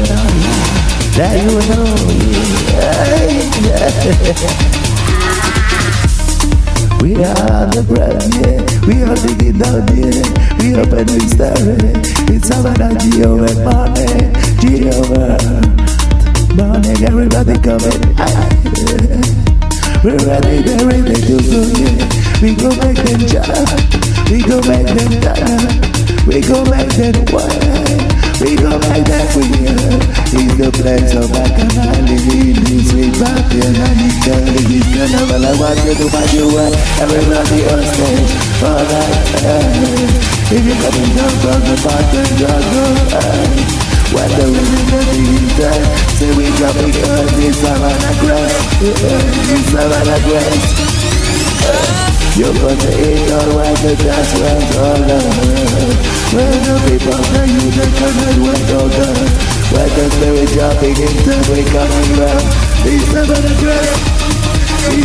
that you know We are the brand, yeah. We are the down, yeah. We are the staring. It's our Geo and money, Geo money. Everybody coming. We're ready, they're ready to go, yeah. We go make them jump, we go make them die, we go make them wild. The place of Bacchanal. Living this sweet party and need to live this carnival. I want you to find your way. Everybody on stage. All right. If you're coming down from the just go high. When the rhythm of the time Say we dropping on this Savannah grass This Savannah grass You're gonna eat all while the dust runs all over When the people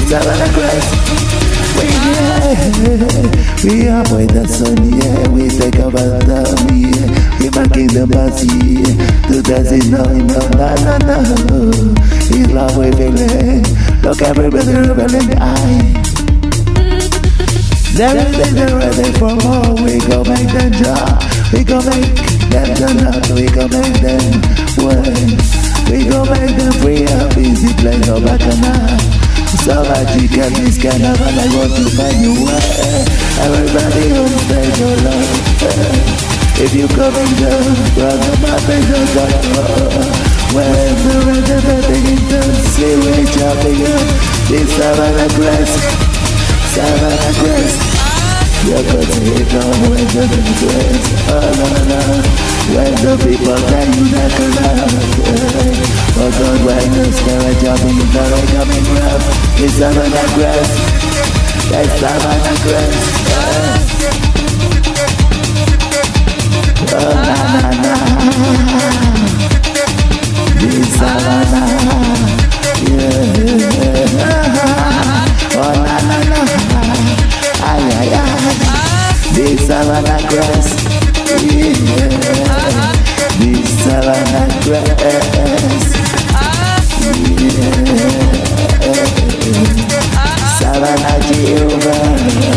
Savannah grass we yeah, we up the sun, yeah. We take over the yeah. We back the bus, yeah. To dance is no, no, no, no, no. It's we feeling. Look, everybody rebelling, aye. They're ready, they're ready for more. We go make them drop. We go make them turn up. We go make them win. We go make them free magical this carnival I want to find you Everybody on stage your love If you coming down Run the mountain just go When the rhythm begins to see we jumping up This Savannah Grass Savannah Grass You're going to hit on when the grass Oh no no When the people tell you that you're good God witness, there are jumping, there coming rough. It's time and aggress, it's time and aggress Oh na na na. It's time na. Oh na na na. Ay ay ay. This time and aggress yeah. This time and aggress Savana de Urbana